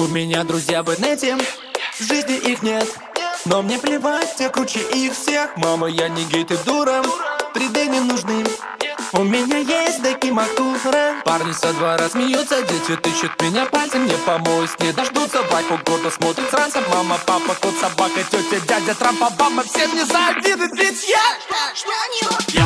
У меня друзья в инете В жизни их нет. Но мне плевать, я круче их всех. Мама, я не гей, ты дура 3D не нужны у меня есть Деки Мактура Парни со двора смеются, дети тычут меня пальцем. Не помоюсь, не дождутся, вайфу гордо смотрит с ранцем Мама, папа, кот, собака, тетя, дядя, Трамп, Обама. Все мне завидуют, ведь я Что, что,